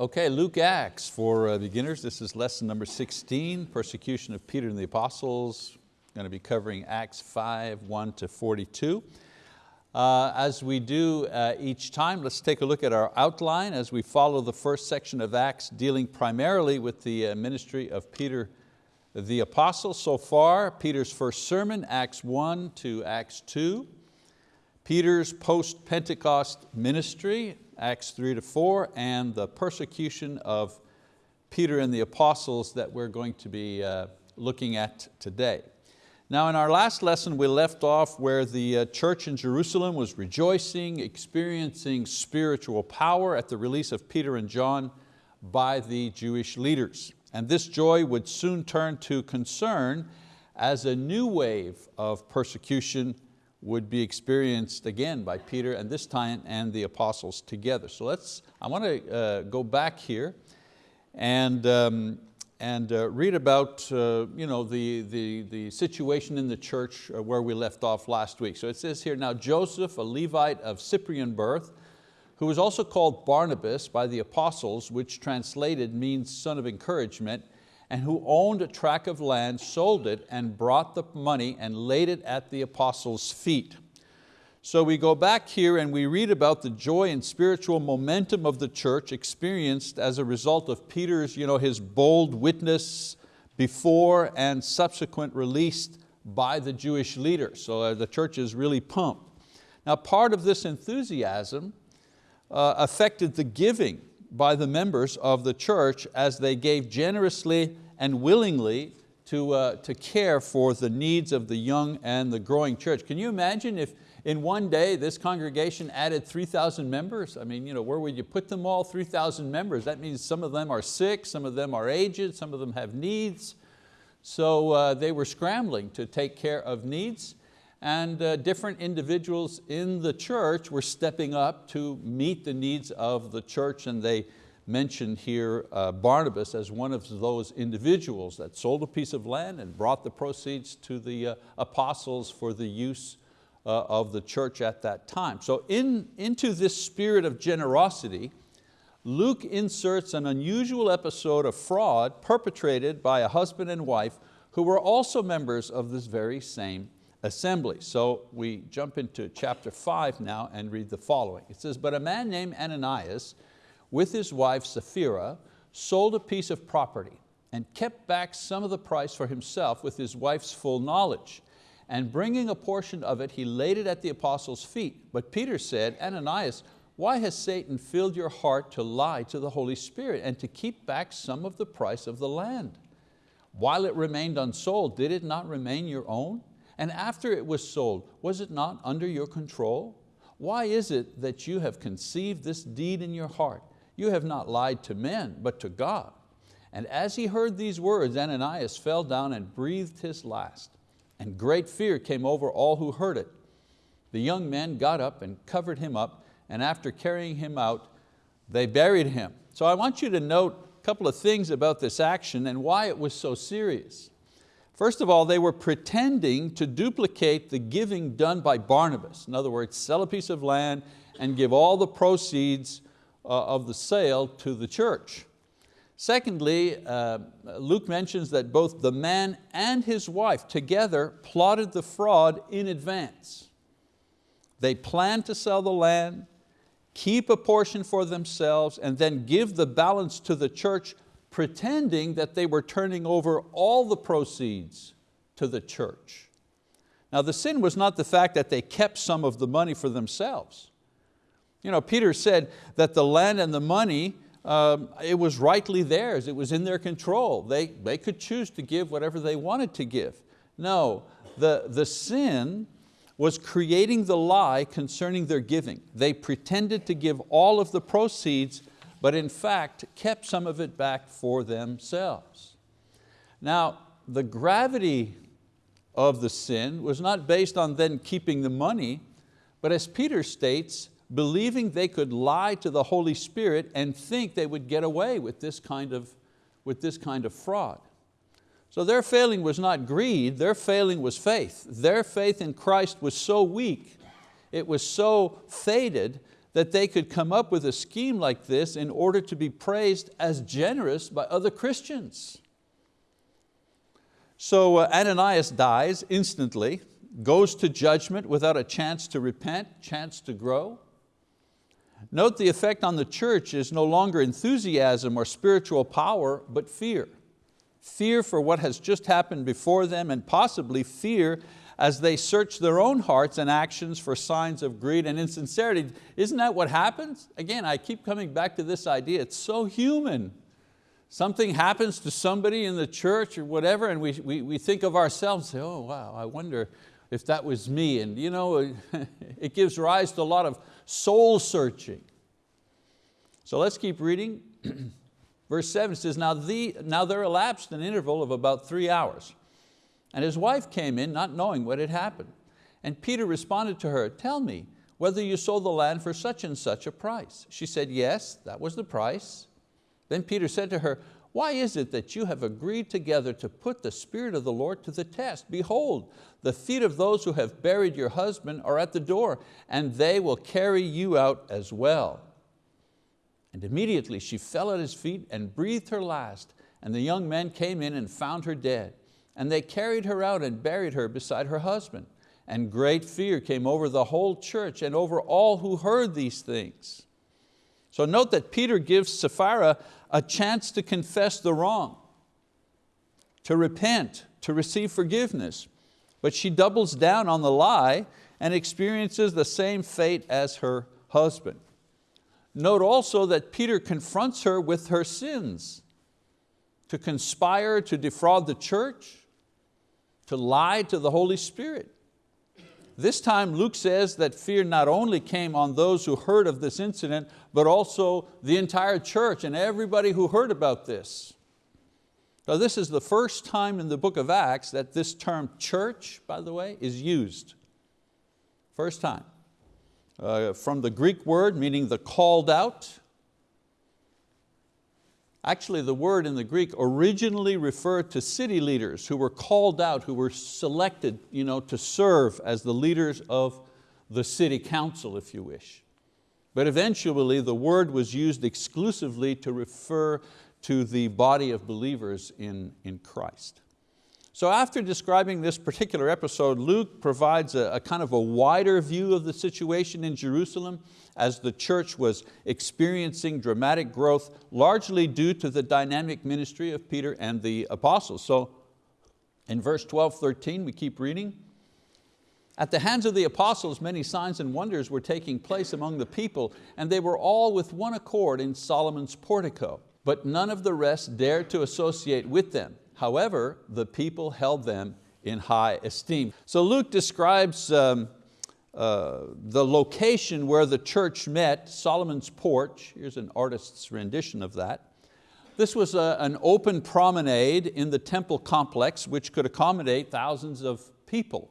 Okay, Luke Acts for uh, beginners. This is lesson number 16, persecution of Peter and the apostles. going to be covering Acts 5, 1 to 42. Uh, as we do uh, each time, let's take a look at our outline as we follow the first section of Acts dealing primarily with the uh, ministry of Peter the apostle. So far, Peter's first sermon, Acts 1 to Acts 2. Peter's post-Pentecost ministry, Acts 3 to 4, and the persecution of Peter and the apostles that we're going to be uh, looking at today. Now in our last lesson we left off where the uh, church in Jerusalem was rejoicing, experiencing spiritual power at the release of Peter and John by the Jewish leaders. And this joy would soon turn to concern as a new wave of persecution would be experienced again by Peter and this time and the apostles together. So let's, I want to uh, go back here and, um, and uh, read about uh, you know, the, the, the situation in the church uh, where we left off last week. So it says here, now Joseph, a Levite of Cyprian birth, who was also called Barnabas by the apostles, which translated means son of encouragement, and who owned a tract of land, sold it and brought the money and laid it at the apostles' feet. So we go back here and we read about the joy and spiritual momentum of the church experienced as a result of Peter's, you know, his bold witness before and subsequent release by the Jewish leaders. So uh, the church is really pumped. Now part of this enthusiasm uh, affected the giving by the members of the church as they gave generously and willingly to, uh, to care for the needs of the young and the growing church. Can you imagine if in one day this congregation added 3,000 members? I mean, you know, where would you put them all, 3,000 members? That means some of them are sick, some of them are aged, some of them have needs. So uh, they were scrambling to take care of needs and uh, different individuals in the church were stepping up to meet the needs of the church and they mentioned here uh, Barnabas as one of those individuals that sold a piece of land and brought the proceeds to the uh, apostles for the use uh, of the church at that time. So in, into this spirit of generosity, Luke inserts an unusual episode of fraud perpetrated by a husband and wife who were also members of this very same assembly. So we jump into chapter five now and read the following. It says, but a man named Ananias with his wife Sapphira sold a piece of property and kept back some of the price for himself with his wife's full knowledge. And bringing a portion of it, he laid it at the apostles' feet. But Peter said, Ananias, why has Satan filled your heart to lie to the Holy Spirit and to keep back some of the price of the land? While it remained unsold, did it not remain your own? And after it was sold, was it not under your control? Why is it that you have conceived this deed in your heart? You have not lied to men, but to God. And as he heard these words, Ananias fell down and breathed his last. And great fear came over all who heard it. The young men got up and covered him up, and after carrying him out, they buried him. So I want you to note a couple of things about this action and why it was so serious. First of all, they were pretending to duplicate the giving done by Barnabas. In other words, sell a piece of land and give all the proceeds uh, of the sale to the church. Secondly, uh, Luke mentions that both the man and his wife together plotted the fraud in advance. They planned to sell the land, keep a portion for themselves, and then give the balance to the church pretending that they were turning over all the proceeds to the church. Now the sin was not the fact that they kept some of the money for themselves. You know, Peter said that the land and the money, um, it was rightly theirs, it was in their control. They, they could choose to give whatever they wanted to give. No, the, the sin was creating the lie concerning their giving. They pretended to give all of the proceeds but in fact kept some of it back for themselves. Now, the gravity of the sin was not based on then keeping the money, but as Peter states, believing they could lie to the Holy Spirit and think they would get away with this kind of, with this kind of fraud. So their failing was not greed, their failing was faith. Their faith in Christ was so weak, it was so faded that they could come up with a scheme like this in order to be praised as generous by other Christians. So uh, Ananias dies instantly, goes to judgment without a chance to repent, chance to grow. Note the effect on the church is no longer enthusiasm or spiritual power, but fear. Fear for what has just happened before them and possibly fear as they search their own hearts and actions for signs of greed and insincerity. Isn't that what happens? Again, I keep coming back to this idea, it's so human. Something happens to somebody in the church or whatever and we, we, we think of ourselves, say, oh wow, I wonder if that was me. And you know, it gives rise to a lot of soul searching. So let's keep reading. Verse seven says, now, the, now there elapsed an interval of about three hours. And his wife came in not knowing what had happened. And Peter responded to her, tell me whether you sold the land for such and such a price. She said, yes, that was the price. Then Peter said to her, why is it that you have agreed together to put the Spirit of the Lord to the test? Behold, the feet of those who have buried your husband are at the door, and they will carry you out as well. And immediately she fell at his feet and breathed her last, and the young men came in and found her dead. And they carried her out and buried her beside her husband. And great fear came over the whole church and over all who heard these things. So note that Peter gives Sapphira a chance to confess the wrong, to repent, to receive forgiveness. But she doubles down on the lie and experiences the same fate as her husband. Note also that Peter confronts her with her sins, to conspire to defraud the church, to lie to the Holy Spirit. This time Luke says that fear not only came on those who heard of this incident, but also the entire church and everybody who heard about this. So this is the first time in the book of Acts that this term church, by the way, is used. First time. Uh, from the Greek word meaning the called out, Actually, the word in the Greek originally referred to city leaders who were called out, who were selected you know, to serve as the leaders of the city council, if you wish. But eventually the word was used exclusively to refer to the body of believers in, in Christ. So after describing this particular episode, Luke provides a, a, kind of a wider view of the situation in Jerusalem as the church was experiencing dramatic growth, largely due to the dynamic ministry of Peter and the apostles. So in verse 12, 13, we keep reading. At the hands of the apostles, many signs and wonders were taking place among the people, and they were all with one accord in Solomon's portico. But none of the rest dared to associate with them However, the people held them in high esteem. So Luke describes um, uh, the location where the church met, Solomon's porch. Here's an artist's rendition of that. This was a, an open promenade in the temple complex which could accommodate thousands of people.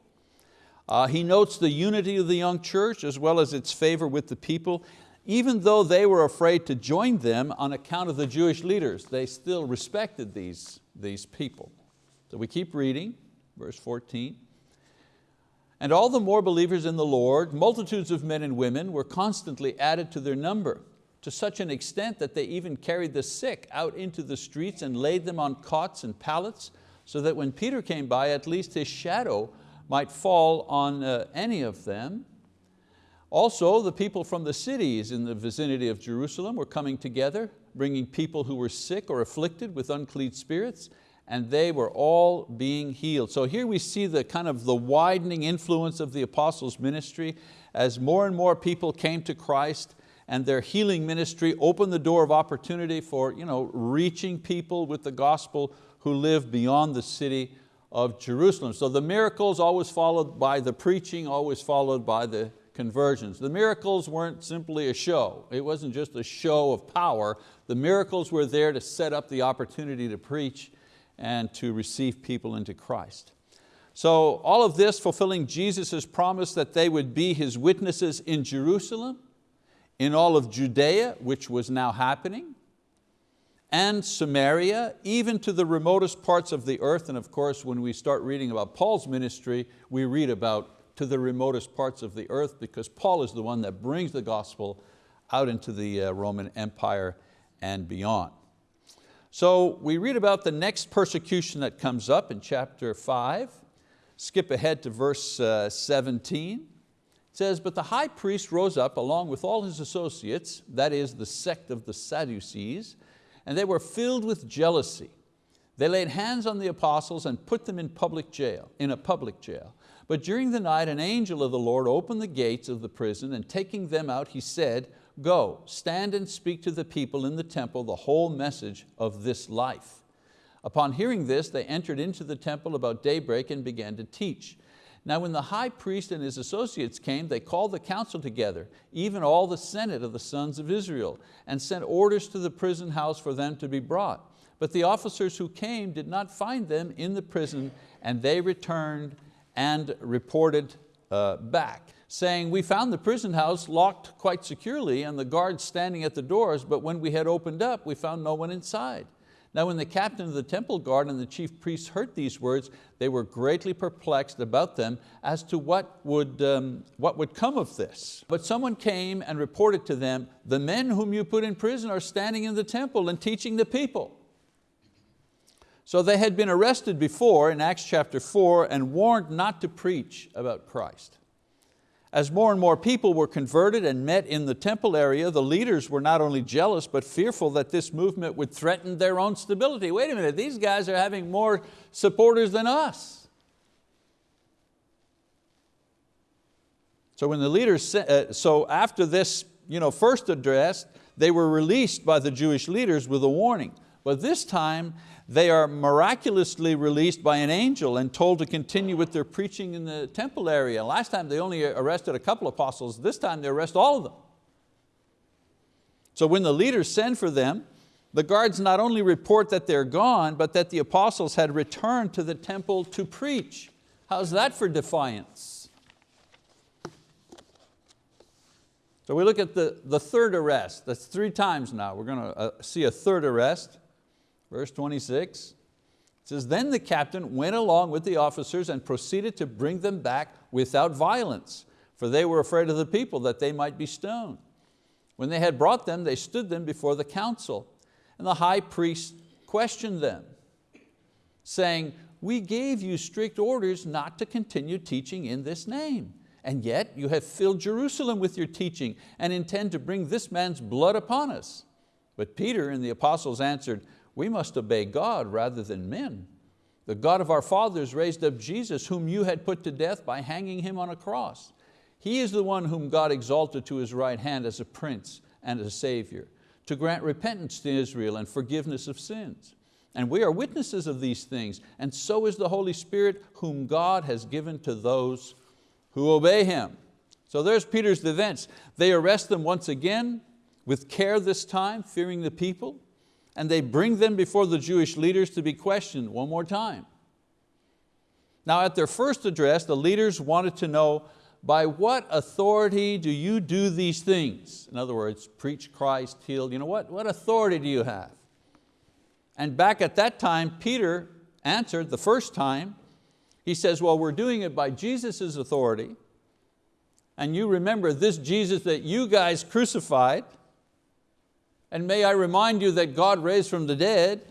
Uh, he notes the unity of the young church as well as its favor with the people. Even though they were afraid to join them on account of the Jewish leaders, they still respected these these people. So we keep reading, verse 14. And all the more believers in the Lord, multitudes of men and women were constantly added to their number, to such an extent that they even carried the sick out into the streets and laid them on cots and pallets, so that when Peter came by, at least his shadow might fall on uh, any of them. Also, the people from the cities in the vicinity of Jerusalem were coming together, bringing people who were sick or afflicted with unclean spirits, and they were all being healed. So here we see the kind of the widening influence of the apostles' ministry as more and more people came to Christ and their healing ministry opened the door of opportunity for you know, reaching people with the gospel who live beyond the city of Jerusalem. So the miracles always followed by the preaching, always followed by the conversions. The miracles weren't simply a show. It wasn't just a show of power. The miracles were there to set up the opportunity to preach and to receive people into Christ. So all of this fulfilling Jesus' promise that they would be His witnesses in Jerusalem, in all of Judea, which was now happening, and Samaria, even to the remotest parts of the earth. And of course, when we start reading about Paul's ministry, we read about to the remotest parts of the earth because Paul is the one that brings the gospel out into the uh, Roman Empire and beyond. So we read about the next persecution that comes up in chapter five. Skip ahead to verse uh, 17. It says, but the high priest rose up along with all his associates, that is the sect of the Sadducees, and they were filled with jealousy. They laid hands on the apostles and put them in public jail, in a public jail. But during the night an angel of the Lord opened the gates of the prison and taking them out he said, go, stand and speak to the people in the temple the whole message of this life. Upon hearing this, they entered into the temple about daybreak and began to teach. Now when the high priest and his associates came, they called the council together, even all the senate of the sons of Israel, and sent orders to the prison house for them to be brought. But the officers who came did not find them in the prison, and they returned and reported uh, back, saying, we found the prison house locked quite securely and the guards standing at the doors, but when we had opened up, we found no one inside. Now when the captain of the temple guard and the chief priests heard these words, they were greatly perplexed about them as to what would, um, what would come of this. But someone came and reported to them, the men whom you put in prison are standing in the temple and teaching the people. So they had been arrested before in Acts chapter 4 and warned not to preach about Christ. As more and more people were converted and met in the temple area, the leaders were not only jealous but fearful that this movement would threaten their own stability. Wait a minute, these guys are having more supporters than us. So when the leaders, uh, so after this you know, first address, they were released by the Jewish leaders with a warning. But this time they are miraculously released by an angel and told to continue with their preaching in the temple area. Last time they only arrested a couple of apostles, this time they arrest all of them. So when the leaders send for them, the guards not only report that they're gone, but that the apostles had returned to the temple to preach. How's that for defiance? So we look at the, the third arrest. That's three times now. We're going to uh, see a third arrest. Verse 26, it says, then the captain went along with the officers and proceeded to bring them back without violence, for they were afraid of the people that they might be stoned. When they had brought them, they stood them before the council, and the high priest questioned them, saying, we gave you strict orders not to continue teaching in this name. And yet you have filled Jerusalem with your teaching and intend to bring this man's blood upon us. But Peter and the apostles answered, we must obey God rather than men. The God of our fathers raised up Jesus whom you had put to death by hanging Him on a cross. He is the one whom God exalted to His right hand as a prince and a savior, to grant repentance to Israel and forgiveness of sins. And we are witnesses of these things, and so is the Holy Spirit whom God has given to those who obey Him. So there's Peter's defense. They arrest them once again, with care this time, fearing the people and they bring them before the Jewish leaders to be questioned one more time. Now at their first address, the leaders wanted to know, by what authority do you do these things? In other words, preach Christ, heal, you know, what, what authority do you have? And back at that time, Peter answered the first time, he says, well, we're doing it by Jesus' authority, and you remember this Jesus that you guys crucified, and may I remind you that God raised from the dead.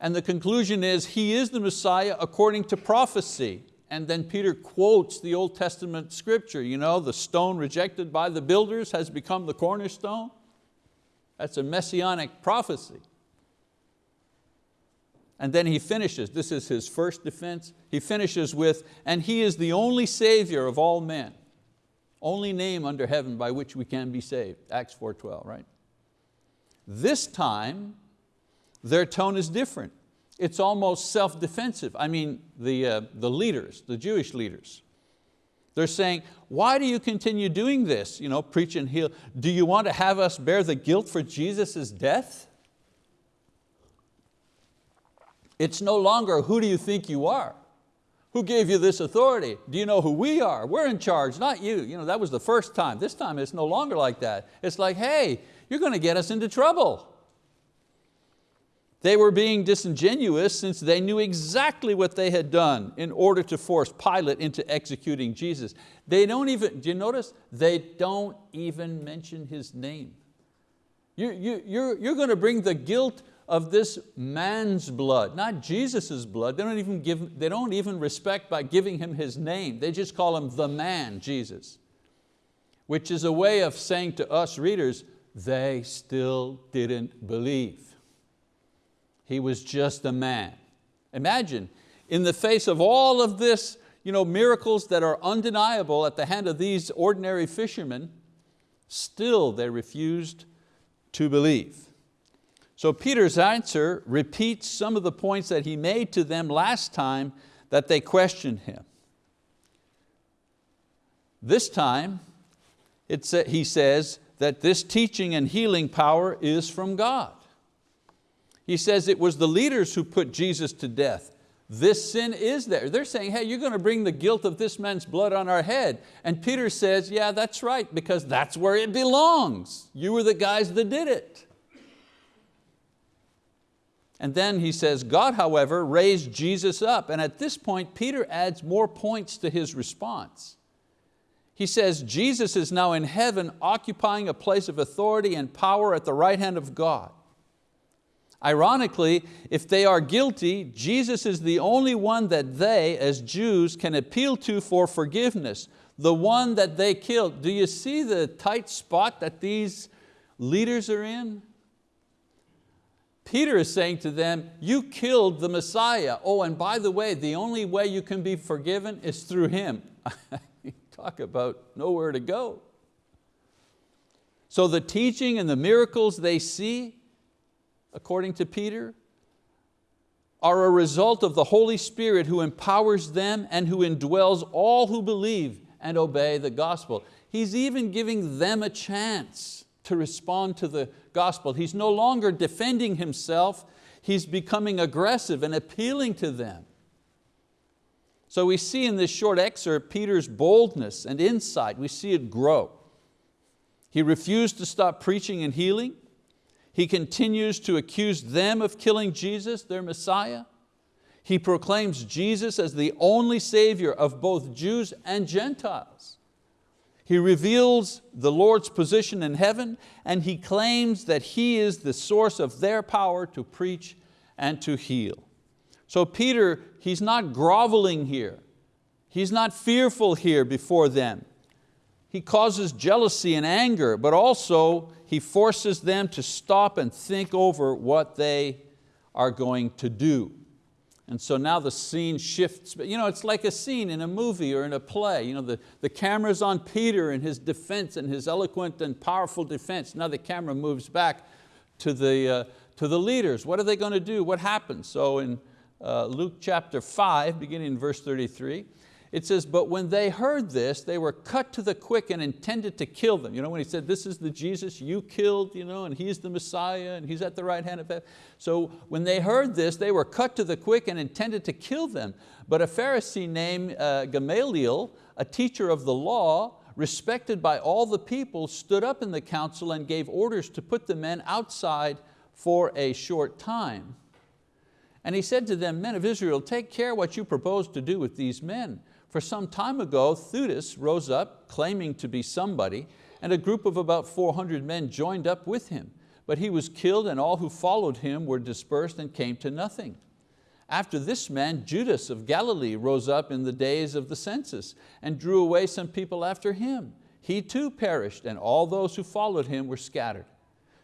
And the conclusion is He is the Messiah according to prophecy. And then Peter quotes the Old Testament scripture, you know, the stone rejected by the builders has become the cornerstone. That's a messianic prophecy. And then he finishes, this is his first defense, he finishes with, and he is the only savior of all men only name under heaven by which we can be saved, Acts 4.12, right? This time, their tone is different. It's almost self-defensive. I mean, the, uh, the leaders, the Jewish leaders. They're saying, why do you continue doing this? You know, preach and heal. Do you want to have us bear the guilt for Jesus' death? It's no longer who do you think you are? Who gave you this authority? Do you know who we are? We're in charge, not you. you know, that was the first time. This time it's no longer like that. It's like, hey, you're going to get us into trouble. They were being disingenuous since they knew exactly what they had done in order to force Pilate into executing Jesus. They don't even, do you notice? They don't even mention his name. You, you, you're, you're going to bring the guilt of this man's blood, not Jesus' blood. They don't, even give, they don't even respect by giving him his name. They just call him the man, Jesus, which is a way of saying to us readers, they still didn't believe. He was just a man. Imagine, in the face of all of this you know, miracles that are undeniable at the hand of these ordinary fishermen, still they refused to believe. So Peter's answer repeats some of the points that he made to them last time that they questioned him. This time, he says that this teaching and healing power is from God. He says it was the leaders who put Jesus to death. This sin is there. They're saying, hey, you're going to bring the guilt of this man's blood on our head. And Peter says, yeah, that's right, because that's where it belongs. You were the guys that did it. And then he says, God, however, raised Jesus up. And at this point, Peter adds more points to his response. He says, Jesus is now in heaven occupying a place of authority and power at the right hand of God. Ironically, if they are guilty, Jesus is the only one that they, as Jews, can appeal to for forgiveness, the one that they killed. Do you see the tight spot that these leaders are in? Peter is saying to them, you killed the Messiah. Oh, and by the way, the only way you can be forgiven is through Him. Talk about nowhere to go. So the teaching and the miracles they see, according to Peter, are a result of the Holy Spirit who empowers them and who indwells all who believe and obey the gospel. He's even giving them a chance to respond to the gospel. He's no longer defending himself, he's becoming aggressive and appealing to them. So we see in this short excerpt Peter's boldness and insight, we see it grow. He refused to stop preaching and healing. He continues to accuse them of killing Jesus, their Messiah. He proclaims Jesus as the only Savior of both Jews and Gentiles. He reveals the Lord's position in heaven and he claims that He is the source of their power to preach and to heal. So Peter, he's not groveling here. He's not fearful here before them. He causes jealousy and anger, but also he forces them to stop and think over what they are going to do. And so now the scene shifts. You know, it's like a scene in a movie or in a play. You know, the, the camera's on Peter and his defense and his eloquent and powerful defense. Now the camera moves back to the, uh, to the leaders. What are they going to do? What happens? So in uh, Luke chapter 5, beginning in verse 33, it says, but when they heard this, they were cut to the quick and intended to kill them. You know, when he said, this is the Jesus you killed, you know, and he's the Messiah, and he's at the right hand of heaven. So when they heard this, they were cut to the quick and intended to kill them. But a Pharisee named uh, Gamaliel, a teacher of the law, respected by all the people, stood up in the council and gave orders to put the men outside for a short time. And he said to them, men of Israel, take care what you propose to do with these men. For some time ago, Theudas rose up claiming to be somebody and a group of about 400 men joined up with him. But he was killed and all who followed him were dispersed and came to nothing. After this man, Judas of Galilee rose up in the days of the census and drew away some people after him. He too perished and all those who followed him were scattered.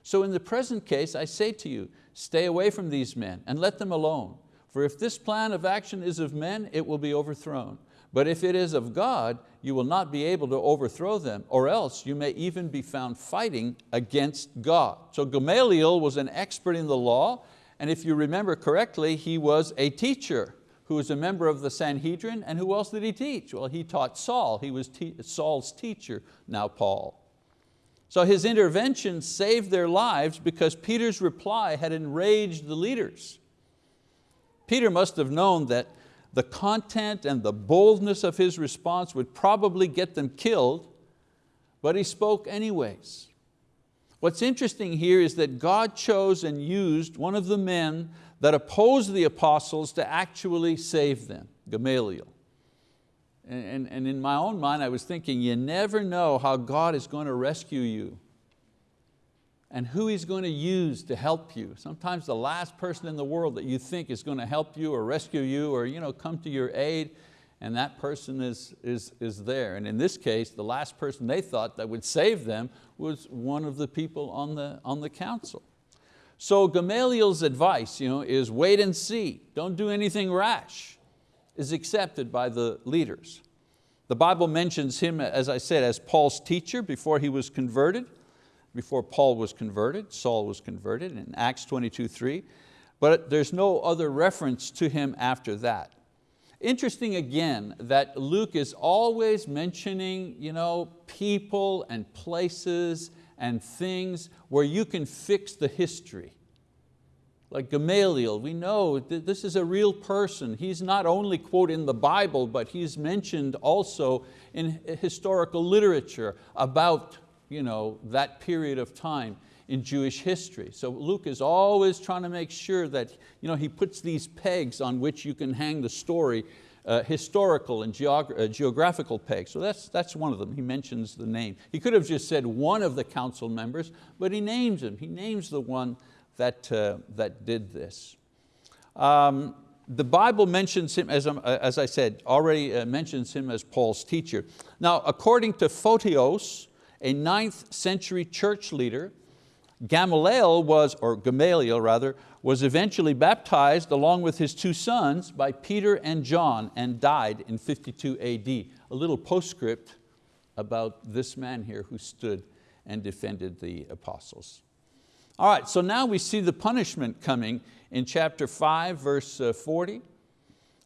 So in the present case, I say to you, stay away from these men and let them alone. For if this plan of action is of men, it will be overthrown. But if it is of God, you will not be able to overthrow them, or else you may even be found fighting against God. So Gamaliel was an expert in the law, and if you remember correctly, he was a teacher who was a member of the Sanhedrin, and who else did he teach? Well, he taught Saul. He was te Saul's teacher, now Paul. So his intervention saved their lives because Peter's reply had enraged the leaders. Peter must have known that the content and the boldness of his response would probably get them killed, but he spoke anyways. What's interesting here is that God chose and used one of the men that opposed the apostles to actually save them, Gamaliel. And, and, and in my own mind I was thinking, you never know how God is going to rescue you and who He's going to use to help you. Sometimes the last person in the world that you think is going to help you or rescue you or you know, come to your aid and that person is, is, is there. And in this case, the last person they thought that would save them was one of the people on the, on the council. So Gamaliel's advice you know, is wait and see, don't do anything rash, is accepted by the leaders. The Bible mentions him, as I said, as Paul's teacher before he was converted, before Paul was converted, Saul was converted in Acts 22, 3, but there's no other reference to him after that. Interesting again that Luke is always mentioning you know, people and places and things where you can fix the history. Like Gamaliel, we know that this is a real person. He's not only quote in the Bible, but he's mentioned also in historical literature about you know, that period of time in Jewish history. So Luke is always trying to make sure that you know, he puts these pegs on which you can hang the story, uh, historical and geog uh, geographical pegs. So that's, that's one of them, he mentions the name. He could have just said one of the council members, but he names him. He names the one that, uh, that did this. Um, the Bible mentions him, as, um, as I said, already uh, mentions him as Paul's teacher. Now, according to Photios, a ninth century church leader, Gamaliel was, or Gamaliel rather, was eventually baptized along with his two sons by Peter and John and died in 52 AD. A little postscript about this man here who stood and defended the apostles. All right, so now we see the punishment coming in chapter 5, verse uh, 40.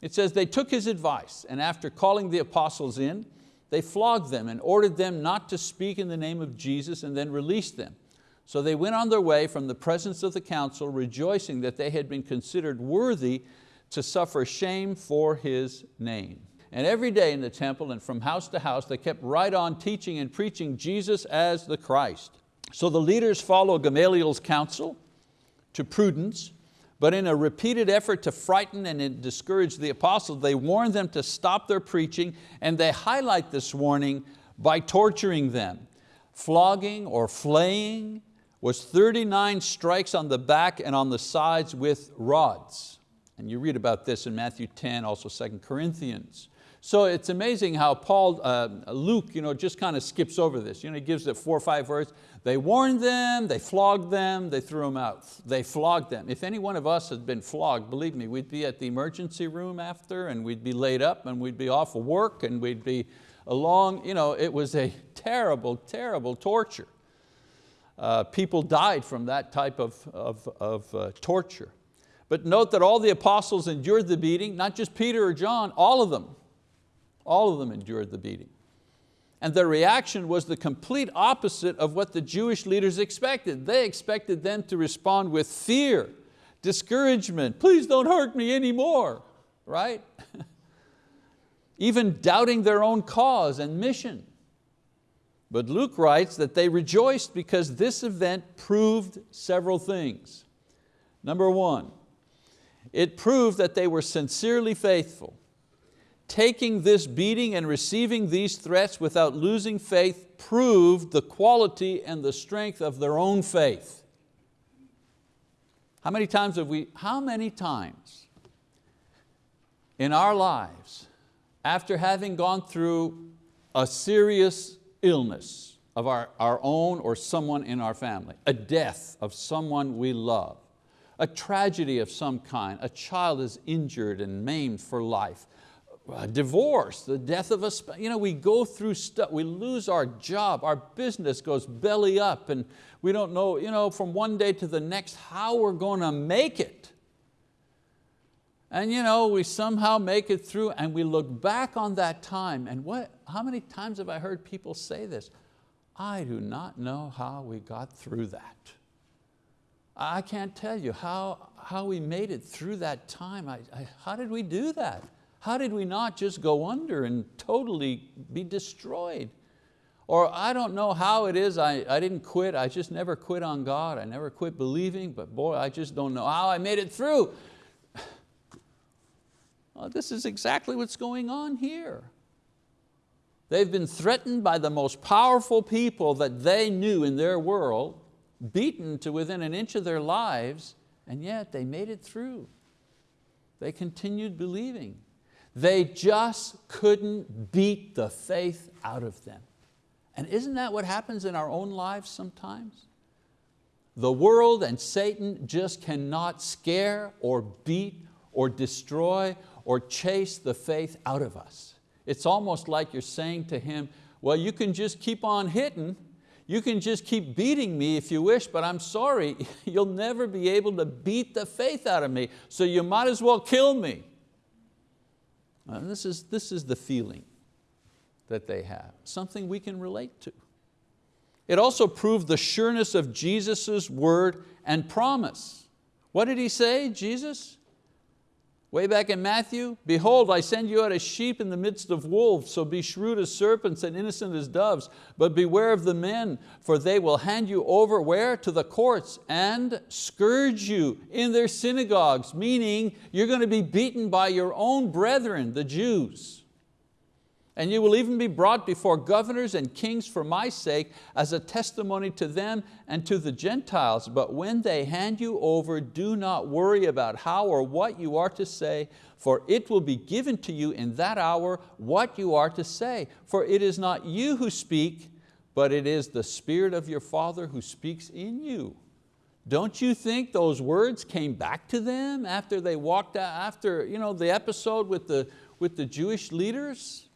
It says, they took his advice and after calling the apostles in, they flogged them and ordered them not to speak in the name of Jesus and then released them. So they went on their way from the presence of the council, rejoicing that they had been considered worthy to suffer shame for His name. And every day in the temple and from house to house, they kept right on teaching and preaching Jesus as the Christ. So the leaders follow Gamaliel's counsel to prudence, but in a repeated effort to frighten and discourage the apostles, they warn them to stop their preaching and they highlight this warning by torturing them. Flogging or flaying, was 39 strikes on the back and on the sides with rods. And you read about this in Matthew 10, also 2 Corinthians. So it's amazing how Paul, uh, Luke you know, just kind of skips over this. You know, he gives it four or five words. They warned them, they flogged them, they threw them out. They flogged them. If any one of us had been flogged, believe me, we'd be at the emergency room after and we'd be laid up and we'd be off of work and we'd be along. You know, it was a terrible, terrible torture. Uh, people died from that type of, of, of uh, torture. But note that all the apostles endured the beating, not just Peter or John, all of them. All of them endured the beating. And their reaction was the complete opposite of what the Jewish leaders expected. They expected them to respond with fear, discouragement, please don't hurt me anymore, right? Even doubting their own cause and mission. But Luke writes that they rejoiced because this event proved several things. Number one, it proved that they were sincerely faithful. Taking this beating and receiving these threats without losing faith proved the quality and the strength of their own faith. How many times have we, how many times in our lives, after having gone through a serious illness of our, our own or someone in our family, a death of someone we love, a tragedy of some kind, a child is injured and maimed for life, divorce, the death of a, spouse. You know, we go through stuff, we lose our job, our business goes belly up and we don't know, you know, from one day to the next how we're going to make it. And you know, we somehow make it through and we look back on that time and what, how many times have I heard people say this? I do not know how we got through that. I can't tell you how, how we made it through that time. I, I, how did we do that? How did we not just go under and totally be destroyed? Or I don't know how it is, I, I didn't quit, I just never quit on God, I never quit believing, but boy, I just don't know how I made it through. Well, this is exactly what's going on here. They've been threatened by the most powerful people that they knew in their world, beaten to within an inch of their lives, and yet they made it through. They continued believing. They just couldn't beat the faith out of them. And isn't that what happens in our own lives sometimes? The world and Satan just cannot scare or beat or destroy or chase the faith out of us. It's almost like you're saying to him, well, you can just keep on hitting, you can just keep beating me if you wish, but I'm sorry, you'll never be able to beat the faith out of me, so you might as well kill me. And this, is, this is the feeling that they have, something we can relate to. It also proved the sureness of Jesus' word and promise. What did He say, Jesus? Way back in Matthew, behold, I send you out as sheep in the midst of wolves, so be shrewd as serpents and innocent as doves, but beware of the men, for they will hand you over where? To the courts and scourge you in their synagogues, meaning you're going to be beaten by your own brethren, the Jews. And you will even be brought before governors and kings for my sake as a testimony to them and to the Gentiles. But when they hand you over, do not worry about how or what you are to say, for it will be given to you in that hour what you are to say. For it is not you who speak, but it is the Spirit of your Father who speaks in you. Don't you think those words came back to them after they walked out, after you know, the episode with the, with the Jewish leaders?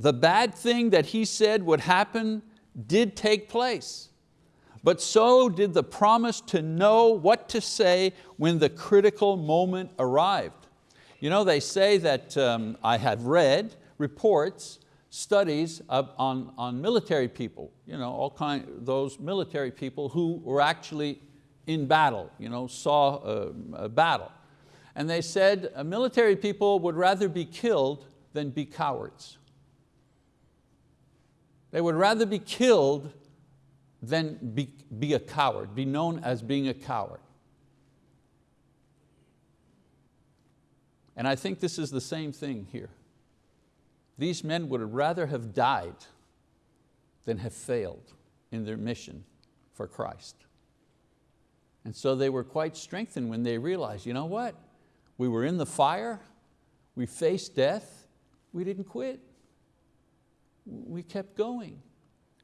The bad thing that he said would happen did take place. But so did the promise to know what to say when the critical moment arrived. You know, they say that um, I have read reports, studies on, on military people, you know, all kind, those military people who were actually in battle, you know, saw a, a battle. And they said uh, military people would rather be killed than be cowards. They would rather be killed than be, be a coward, be known as being a coward. And I think this is the same thing here. These men would rather have died than have failed in their mission for Christ. And so they were quite strengthened when they realized, you know what? We were in the fire, we faced death, we didn't quit we kept going.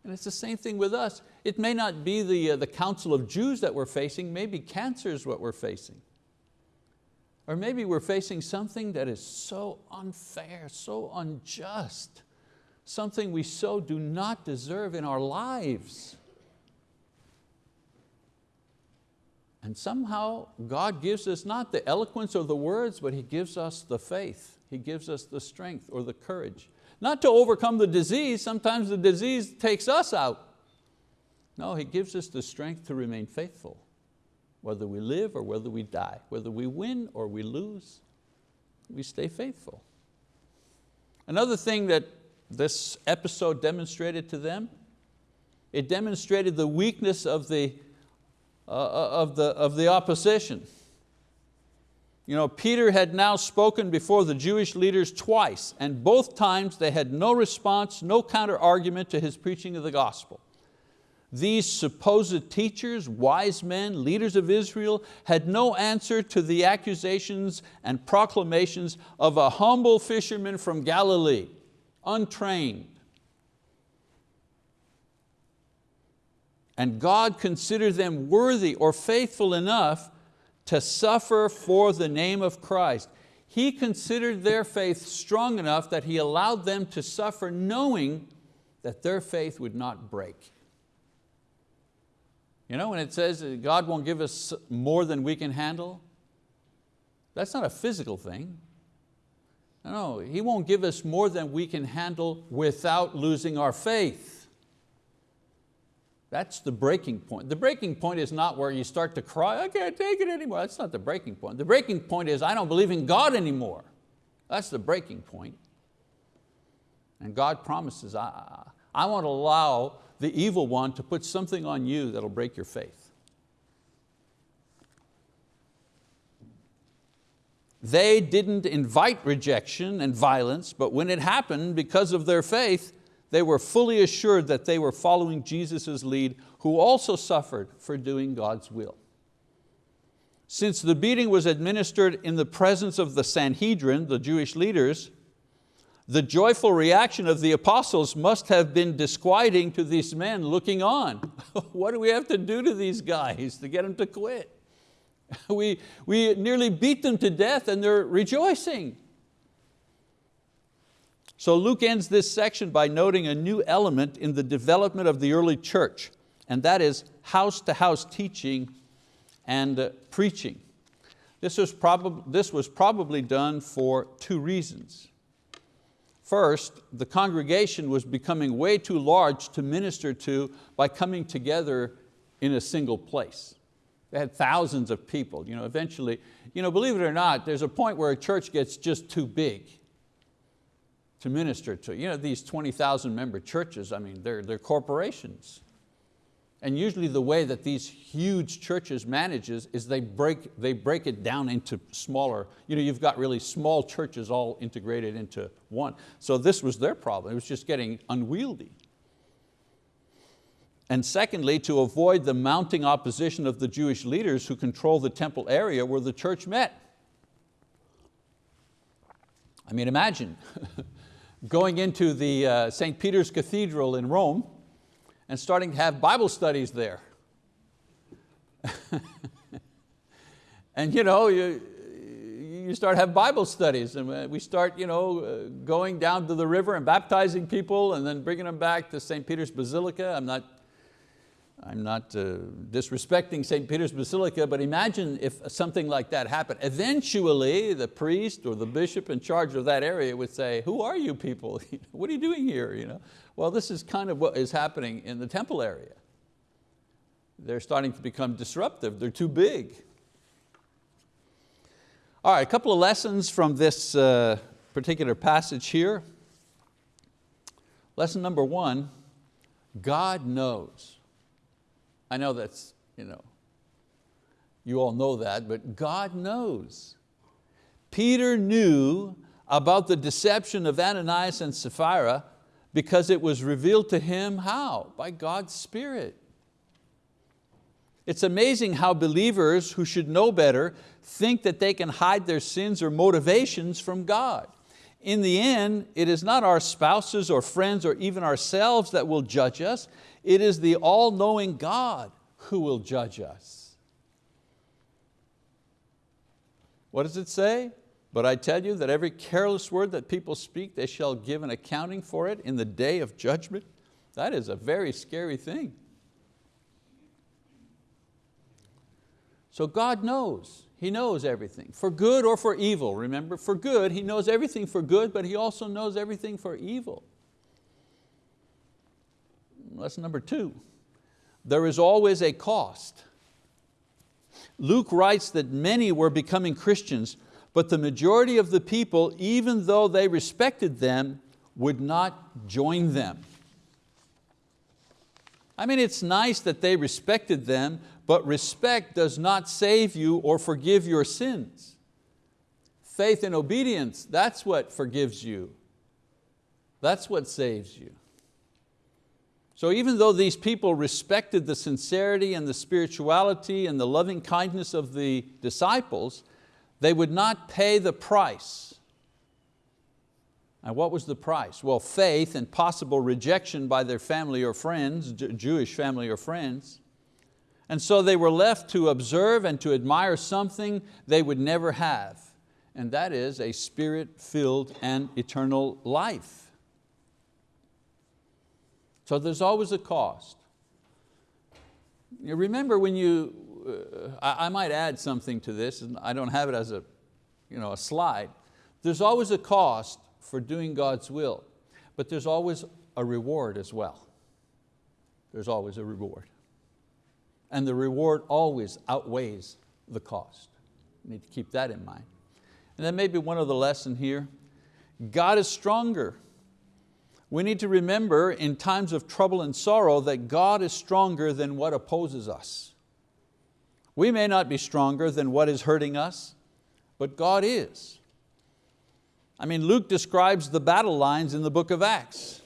And it's the same thing with us. It may not be the, uh, the council of Jews that we're facing, maybe cancer is what we're facing. Or maybe we're facing something that is so unfair, so unjust, something we so do not deserve in our lives. And somehow God gives us not the eloquence or the words, but He gives us the faith. He gives us the strength or the courage not to overcome the disease, sometimes the disease takes us out. No, He gives us the strength to remain faithful, whether we live or whether we die, whether we win or we lose, we stay faithful. Another thing that this episode demonstrated to them, it demonstrated the weakness of the, uh, uh of the, of the opposition. You know, Peter had now spoken before the Jewish leaders twice, and both times they had no response, no counter argument to his preaching of the gospel. These supposed teachers, wise men, leaders of Israel, had no answer to the accusations and proclamations of a humble fisherman from Galilee, untrained. And God considered them worthy or faithful enough to suffer for the name of Christ. He considered their faith strong enough that He allowed them to suffer knowing that their faith would not break. You know, when it says God won't give us more than we can handle, that's not a physical thing. No, He won't give us more than we can handle without losing our faith. That's the breaking point. The breaking point is not where you start to cry, I can't take it anymore. That's not the breaking point. The breaking point is I don't believe in God anymore. That's the breaking point. And God promises, I, I won't allow the evil one to put something on you that'll break your faith. They didn't invite rejection and violence, but when it happened, because of their faith, they were fully assured that they were following Jesus' lead, who also suffered for doing God's will. Since the beating was administered in the presence of the Sanhedrin, the Jewish leaders, the joyful reaction of the apostles must have been disquieting to these men looking on. what do we have to do to these guys to get them to quit? we, we nearly beat them to death and they're rejoicing. So Luke ends this section by noting a new element in the development of the early church, and that is house-to-house -house teaching and uh, preaching. This was, this was probably done for two reasons. First, the congregation was becoming way too large to minister to by coming together in a single place. They had thousands of people. You know, eventually, you know, believe it or not, there's a point where a church gets just too big to minister to. You know, these 20,000 member churches, I mean, they're, they're corporations. And usually the way that these huge churches manages is they break, they break it down into smaller, you know, you've got really small churches all integrated into one. So this was their problem, it was just getting unwieldy. And secondly, to avoid the mounting opposition of the Jewish leaders who control the temple area where the church met. I mean, imagine going into the uh, St. Peter's Cathedral in Rome and starting to have Bible studies there. and you know, you, you start have Bible studies and we start you know, uh, going down to the river and baptizing people and then bringing them back to St. Peter's Basilica. I'm not, I'm not uh, disrespecting St. Peter's Basilica, but imagine if something like that happened. Eventually, the priest or the bishop in charge of that area would say, who are you people? what are you doing here? You know? Well, this is kind of what is happening in the temple area. They're starting to become disruptive, they're too big. All right, a couple of lessons from this uh, particular passage here. Lesson number one, God knows. I know that's, you know, you all know that, but God knows. Peter knew about the deception of Ananias and Sapphira because it was revealed to him how? By God's Spirit. It's amazing how believers who should know better think that they can hide their sins or motivations from God. In the end, it is not our spouses or friends or even ourselves that will judge us. It is the all-knowing God who will judge us. What does it say? But I tell you that every careless word that people speak, they shall give an accounting for it in the day of judgment. That is a very scary thing. So God knows, He knows everything, for good or for evil. Remember, for good, He knows everything for good, but He also knows everything for evil. Lesson number two, there is always a cost. Luke writes that many were becoming Christians but the majority of the people, even though they respected them, would not join them. I mean, it's nice that they respected them, but respect does not save you or forgive your sins. Faith and obedience, that's what forgives you. That's what saves you. So even though these people respected the sincerity and the spirituality and the loving kindness of the disciples, they would not pay the price. And what was the price? Well, faith and possible rejection by their family or friends, Jewish family or friends. And so they were left to observe and to admire something they would never have, and that is a spirit-filled and eternal life. So there's always a cost. You remember when you uh, I, I might add something to this, and I don't have it as a, you know, a slide. There's always a cost for doing God's will, but there's always a reward as well. There's always a reward. And the reward always outweighs the cost. You need to keep that in mind. And then maybe one other lesson here. God is stronger. We need to remember in times of trouble and sorrow that God is stronger than what opposes us. We may not be stronger than what is hurting us, but God is. I mean, Luke describes the battle lines in the book of Acts.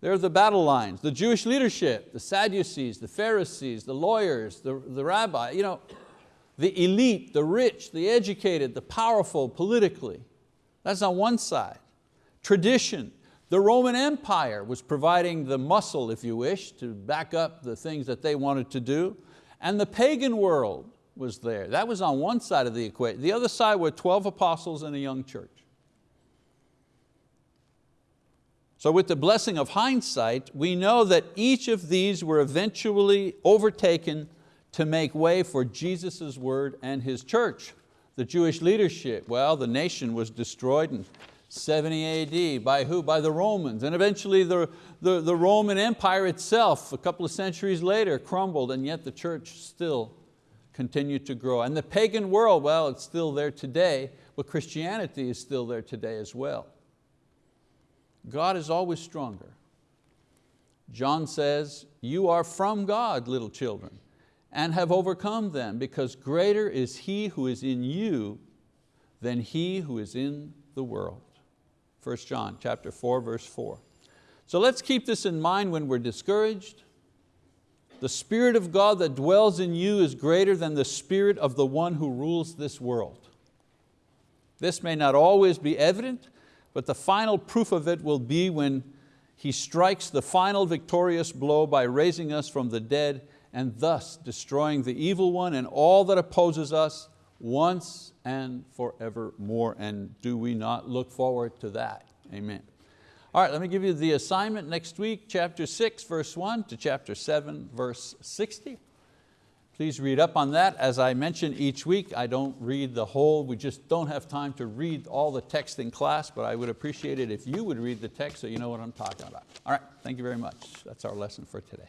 There are the battle lines, the Jewish leadership, the Sadducees, the Pharisees, the lawyers, the, the rabbi, you know, the elite, the rich, the educated, the powerful politically. That's on one side. Tradition, the Roman Empire was providing the muscle, if you wish, to back up the things that they wanted to do. And the pagan world was there. That was on one side of the equation. The other side were 12 apostles and a young church. So with the blessing of hindsight, we know that each of these were eventually overtaken to make way for Jesus' word and His church. The Jewish leadership, well, the nation was destroyed in 70 AD. By who? By the Romans. And eventually the, the, the Roman Empire itself, a couple of centuries later, crumbled and yet the church still continued to grow. And the pagan world, well, it's still there today, but Christianity is still there today as well. God is always stronger. John says, you are from God, little children, and have overcome them, because greater is He who is in you than he who is in the world. 1 John chapter 4, verse 4. So let's keep this in mind when we're discouraged. The Spirit of God that dwells in you is greater than the spirit of the one who rules this world. This may not always be evident, but the final proof of it will be when He strikes the final victorious blow by raising us from the dead and thus destroying the evil one and all that opposes us once and forevermore. And do we not look forward to that? Amen. All right, let me give you the assignment next week, chapter six, verse one to chapter seven, verse 60. Please read up on that. As I mention each week, I don't read the whole, we just don't have time to read all the text in class, but I would appreciate it if you would read the text so you know what I'm talking about. All right, thank you very much. That's our lesson for today.